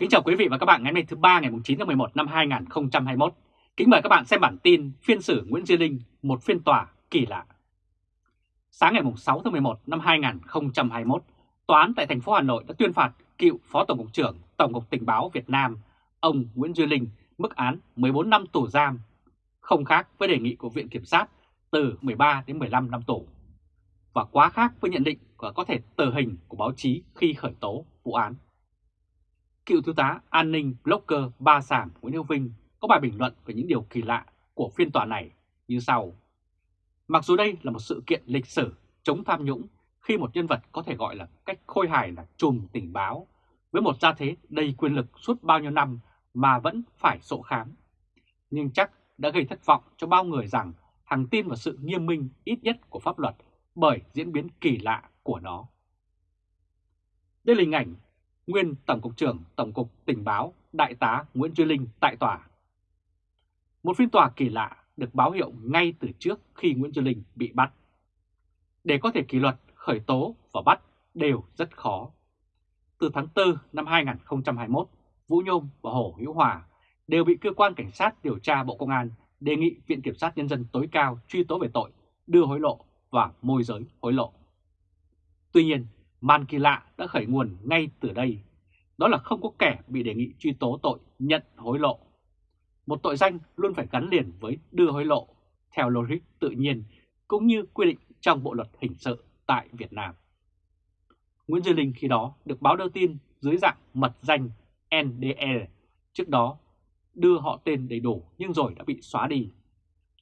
Kính chào quý vị và các bạn ngày hôm nay thứ ba ngày 9 tháng 11 năm 2021. Kính mời các bạn xem bản tin phiên xử Nguyễn Duy Linh, một phiên tòa kỳ lạ. Sáng ngày 6 tháng 11 năm 2021, Tòa án tại thành phố Hà Nội đã tuyên phạt cựu Phó Tổng cục trưởng Tổng cục Tình báo Việt Nam, ông Nguyễn Duy Linh, mức án 14 năm tù giam, không khác với đề nghị của Viện Kiểm sát từ 13 đến 15 năm tù, và quá khác với nhận định của có thể tử hình của báo chí khi khởi tố vụ án. Cựu thiếu tá an ninh blogger Ba Sảm Nguyễn Hữu Vinh có bài bình luận về những điều kỳ lạ của phiên tòa này như sau. Mặc dù đây là một sự kiện lịch sử chống tham nhũng khi một nhân vật có thể gọi là cách khôi hài là trùm tình báo, với một gia thế đầy quyền lực suốt bao nhiêu năm mà vẫn phải sổ khám. Nhưng chắc đã gây thất vọng cho bao người rằng hằng tin vào sự nghiêm minh ít nhất của pháp luật bởi diễn biến kỳ lạ của nó. Đây là hình ảnh nguyên Tổng cục trưởng Tổng cục Tình báo Đại tá Nguyễn Duy Linh tại tòa. Một phiên tòa kỳ lạ được báo hiệu ngay từ trước khi Nguyễn Duy Linh bị bắt. Để có thể kỷ luật, khởi tố và bắt đều rất khó. Từ tháng 4 năm 2021, Vũ Nhôm và Hồ Hữu Hòa đều bị cơ quan cảnh sát điều tra Bộ Công an đề nghị Viện Kiểm sát Nhân dân tối cao truy tố về tội đưa hối lộ và môi giới hối lộ. Tuy nhiên, màn kỳ lạ đã khởi nguồn ngay từ đây. Đó là không có kẻ bị đề nghị truy tố tội nhận hối lộ. Một tội danh luôn phải gắn liền với đưa hối lộ, theo logic tự nhiên cũng như quy định trong Bộ Luật Hình sự tại Việt Nam. Nguyễn Duy Linh khi đó được báo đưa tin dưới dạng mật danh NDE, trước đó đưa họ tên đầy đủ nhưng rồi đã bị xóa đi.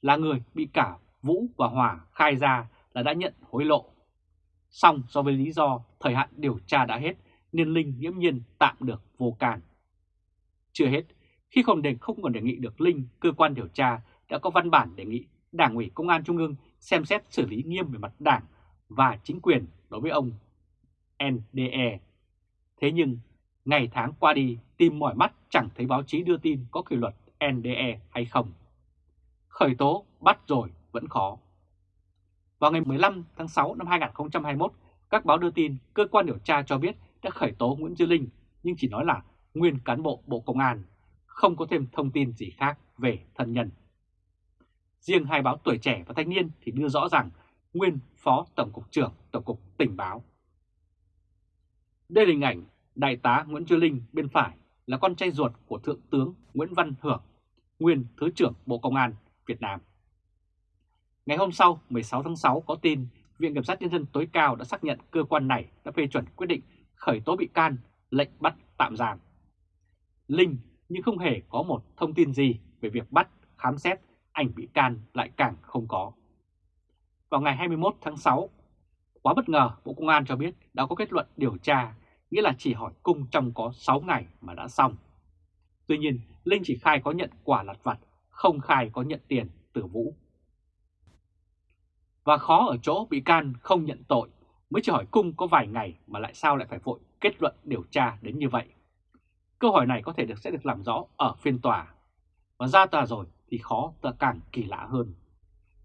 Là người bị cả Vũ và Hòa khai ra là đã nhận hối lộ. Xong do với lý do thời hạn điều tra đã hết nên Linh nghiễm nhiên tạm được vô can. Chưa hết, khi không đề không còn đề nghị được Linh, cơ quan điều tra đã có văn bản đề nghị Đảng ủy Công an Trung ương xem xét xử lý nghiêm về mặt đảng và chính quyền đối với ông NDE. Thế nhưng, ngày tháng qua đi tìm mỏi mắt chẳng thấy báo chí đưa tin có kỷ luật NDE hay không. Khởi tố bắt rồi vẫn khó. Vào ngày 15 tháng 6 năm 2021, các báo đưa tin cơ quan điều tra cho biết đã khởi tố Nguyễn Duy Linh nhưng chỉ nói là nguyên cán bộ Bộ Công an, không có thêm thông tin gì khác về thân nhân. Riêng hai báo Tuổi Trẻ và Thanh niên thì đưa rõ rằng nguyên Phó Tổng cục trưởng Tổng cục Tình báo. Đây là hình ảnh Đại tá Nguyễn Duy Linh bên phải là con trai ruột của Thượng tướng Nguyễn Văn Hưởng, nguyên Thứ trưởng Bộ Công an Việt Nam. Ngày hôm sau, 16 tháng 6 có tin Viện Kiểm sát Nhân dân tối cao đã xác nhận cơ quan này đã phê chuẩn quyết định khởi tố bị can, lệnh bắt tạm giam. Linh nhưng không hề có một thông tin gì về việc bắt, khám xét, ảnh bị can lại càng không có. Vào ngày 21 tháng 6, quá bất ngờ Bộ Công an cho biết đã có kết luận điều tra, nghĩa là chỉ hỏi cung trong có 6 ngày mà đã xong. Tuy nhiên, Linh chỉ khai có nhận quả lặt vặt, không khai có nhận tiền từ Vũ. Và khó ở chỗ bị can không nhận tội, mới chỉ hỏi cung có vài ngày mà lại sao lại phải vội kết luận điều tra đến như vậy. Câu hỏi này có thể được, sẽ được làm rõ ở phiên tòa. Và ra tòa rồi thì khó, tòa càng kỳ lạ hơn.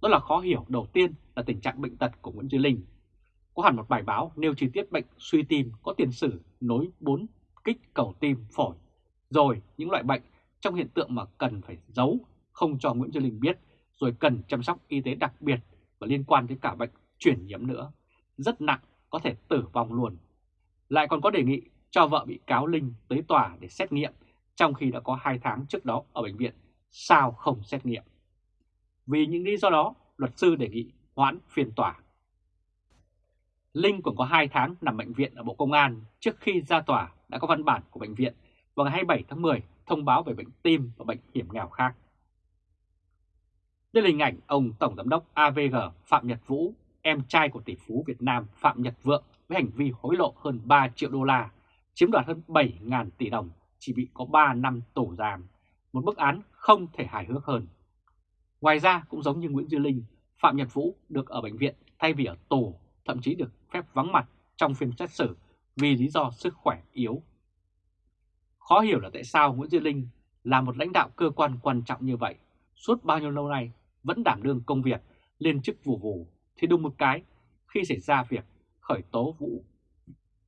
Đó là khó hiểu đầu tiên là tình trạng bệnh tật của Nguyễn Duy Linh. Có hẳn một bài báo nêu chi tiết bệnh suy tim có tiền sử nối 4 kích cầu tim phổi. Rồi những loại bệnh trong hiện tượng mà cần phải giấu, không cho Nguyễn Duy Linh biết, rồi cần chăm sóc y tế đặc biệt và liên quan đến cả bệnh chuyển nhiễm nữa. Rất nặng, có thể tử vong luôn. Lại còn có đề nghị cho vợ bị cáo Linh tới tòa để xét nghiệm trong khi đã có 2 tháng trước đó ở bệnh viện. Sao không xét nghiệm? Vì những lý do đó, luật sư đề nghị hoãn phiên tòa. Linh còn có 2 tháng nằm bệnh viện ở Bộ Công an trước khi ra tòa đã có văn bản của bệnh viện vào ngày 27 tháng 10 thông báo về bệnh tim và bệnh hiểm nghèo khác. Đây là hình ảnh ông Tổng Giám đốc AVG Phạm Nhật Vũ, em trai của tỷ phú Việt Nam Phạm Nhật Vượng với hành vi hối lộ hơn 3 triệu đô la, chiếm đoạt hơn 7.000 tỷ đồng, chỉ bị có 3 năm tù giam, một bức án không thể hài hước hơn. Ngoài ra cũng giống như Nguyễn Duy Linh, Phạm Nhật Vũ được ở bệnh viện thay vì ở tù, thậm chí được phép vắng mặt trong phiên xét xử vì lý do sức khỏe yếu. Khó hiểu là tại sao Nguyễn Duy Linh là một lãnh đạo cơ quan quan trọng như vậy, suốt bao nhiêu lâu nay vẫn đảm đương công việc, lên chức vụ vụ, thì đúng một cái khi xảy ra việc khởi tố vụ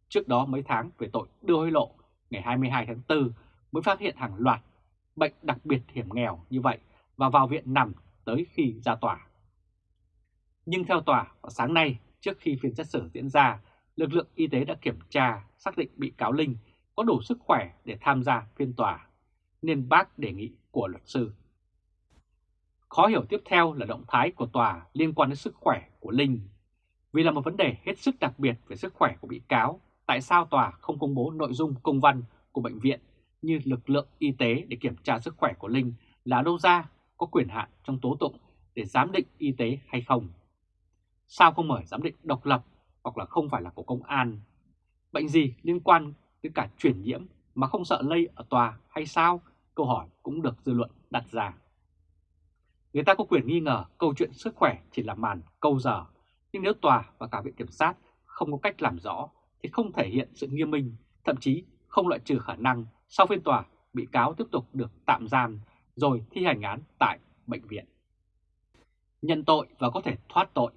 trước đó mấy tháng về tội đưa hối lộ ngày 22 tháng 4 mới phát hiện hàng loạt bệnh đặc biệt hiểm nghèo như vậy và vào viện nằm tới khi ra tòa. Nhưng theo tòa, vào sáng nay, trước khi phiên xét xử diễn ra, lực lượng y tế đã kiểm tra, xác định bị cáo Linh có đủ sức khỏe để tham gia phiên tòa, nên bác đề nghị của luật sư. Khó hiểu tiếp theo là động thái của tòa liên quan đến sức khỏe của Linh. Vì là một vấn đề hết sức đặc biệt về sức khỏe của bị cáo, tại sao tòa không công bố nội dung công văn của bệnh viện như lực lượng y tế để kiểm tra sức khỏe của Linh là đâu ra có quyền hạn trong tố tụng để giám định y tế hay không? Sao không mời giám định độc lập hoặc là không phải là của công an? Bệnh gì liên quan tới cả truyền nhiễm mà không sợ lây ở tòa hay sao? Câu hỏi cũng được dư luận đặt ra. Người ta có quyền nghi ngờ câu chuyện sức khỏe chỉ là màn câu giờ, nhưng nếu tòa và cả viện kiểm sát không có cách làm rõ thì không thể hiện sự nghiêm minh, thậm chí không loại trừ khả năng sau phiên tòa bị cáo tiếp tục được tạm giam rồi thi hành án tại bệnh viện. Nhận tội và có thể thoát tội.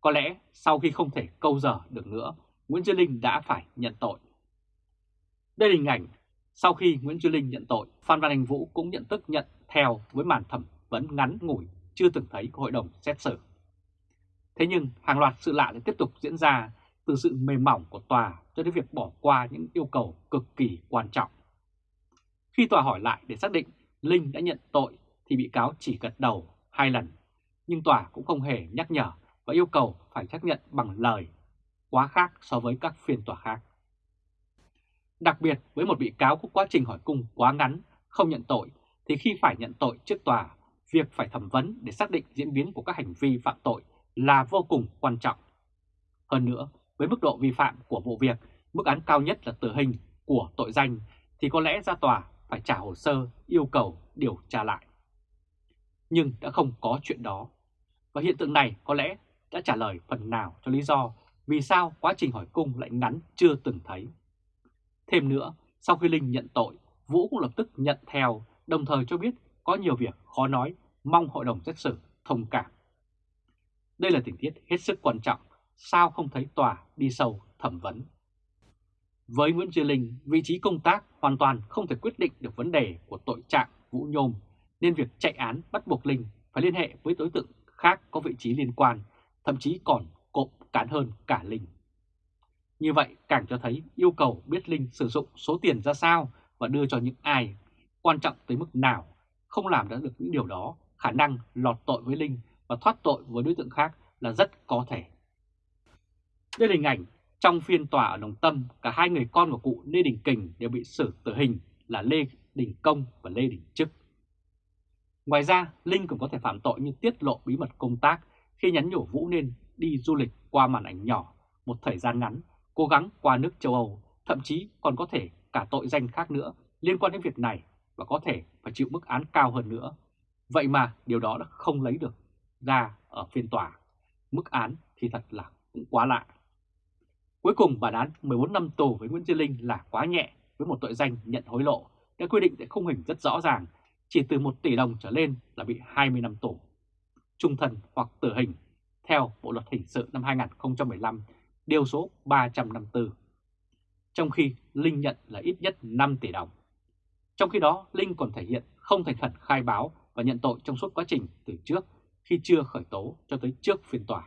Có lẽ sau khi không thể câu giờ được nữa, Nguyễn Duy Linh đã phải nhận tội. Đây là hình ảnh sau khi Nguyễn Duy Linh nhận tội, Phan Văn Anh Vũ cũng nhận tức nhận theo với màn thẩm vẫn ngắn ngủi chưa từng thấy của hội đồng xét xử. Thế nhưng hàng loạt sự lạ lại tiếp tục diễn ra từ sự mềm mỏng của tòa cho đến việc bỏ qua những yêu cầu cực kỳ quan trọng. Khi tòa hỏi lại để xác định Linh đã nhận tội thì bị cáo chỉ gật đầu hai lần, nhưng tòa cũng không hề nhắc nhở và yêu cầu phải xác nhận bằng lời, quá khác so với các phiên tòa khác. Đặc biệt với một bị cáo có quá trình hỏi cung quá ngắn, không nhận tội, thì khi phải nhận tội trước tòa, việc phải thẩm vấn để xác định diễn biến của các hành vi phạm tội là vô cùng quan trọng. Hơn nữa, với mức độ vi phạm của vụ việc, mức án cao nhất là tử hình của tội danh, thì có lẽ ra tòa phải trả hồ sơ yêu cầu điều tra lại. Nhưng đã không có chuyện đó. Và hiện tượng này có lẽ đã trả lời phần nào cho lý do vì sao quá trình hỏi cung lại ngắn chưa từng thấy. Thêm nữa, sau khi Linh nhận tội, Vũ cũng lập tức nhận theo, đồng thời cho biết có nhiều việc khó nói, mong hội đồng xét xử thông cảm. Đây là tình tiết hết sức quan trọng, sao không thấy tòa đi sâu thẩm vấn. Với Nguyễn Duy Linh, vị trí công tác hoàn toàn không thể quyết định được vấn đề của tội trạng Vũ Nhôm, nên việc chạy án bắt buộc Linh phải liên hệ với đối tượng khác có vị trí liên quan, thậm chí còn cộm cán hơn cả Linh. Như vậy càng cho thấy yêu cầu biết Linh sử dụng số tiền ra sao và đưa cho những ai, quan trọng tới mức nào, không làm đã được những điều đó, khả năng lọt tội với Linh và thoát tội với đối tượng khác là rất có thể. Đây là hình ảnh trong phiên tòa ở Đồng Tâm, cả hai người con của cụ Lê Đình Kình đều bị xử tử hình là Lê Đình Công và Lê Đình Trức. Ngoài ra, Linh cũng có thể phạm tội như tiết lộ bí mật công tác khi nhắn nhủ Vũ nên đi du lịch qua màn ảnh nhỏ một thời gian ngắn, cố gắng qua nước châu Âu, thậm chí còn có thể cả tội danh khác nữa liên quan đến việc này và có thể phải chịu mức án cao hơn nữa. Vậy mà điều đó đã không lấy được ra ở phiên tòa. Mức án thì thật là cũng quá lạ. Cuối cùng bản án 14 năm tù với Nguyễn Duy Linh là quá nhẹ với một tội danh nhận hối lộ đã quy định tại khung hình rất rõ ràng, chỉ từ 1 tỷ đồng trở lên là bị 20 năm tù, trung thân hoặc tử hình theo Bộ Luật Hình sự năm 2015, điều số 354. Trong khi Linh nhận là ít nhất 5 tỷ đồng. Trong khi đó, Linh còn thể hiện không thành khẩn khai báo và nhận tội trong suốt quá trình từ trước khi chưa khởi tố cho tới trước phiên tòa.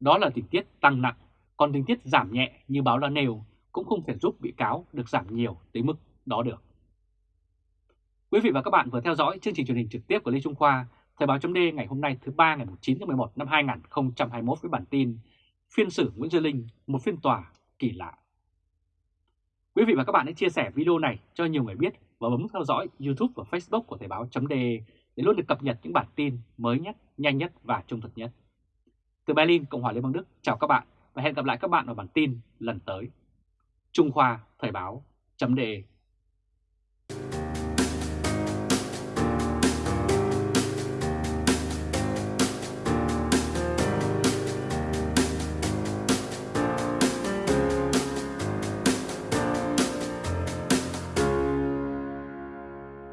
Đó là tình tiết tăng nặng còn tình tiết giảm nhẹ như báo đã nêu cũng không thể giúp bị cáo được giảm nhiều tới mức đó được. Quý vị và các bạn vừa theo dõi chương trình truyền hình trực tiếp của Lê Trung Khoa, Thời báo chấm ngày hôm nay thứ ba ngày 9 tháng 11 năm 2021 với bản tin Phiên xử Nguyễn Duy Linh, một phiên tòa kỳ lạ. Quý vị và các bạn hãy chia sẻ video này cho nhiều người biết và bấm theo dõi YouTube và Facebook của Thời Báo .de để luôn được cập nhật những bản tin mới nhất, nhanh nhất và trung thực nhất. Từ Berlin, Cộng hòa Liên bang Đức, chào các bạn và hẹn gặp lại các bạn ở bản tin lần tới. Trung Khoa Thời Báo .de.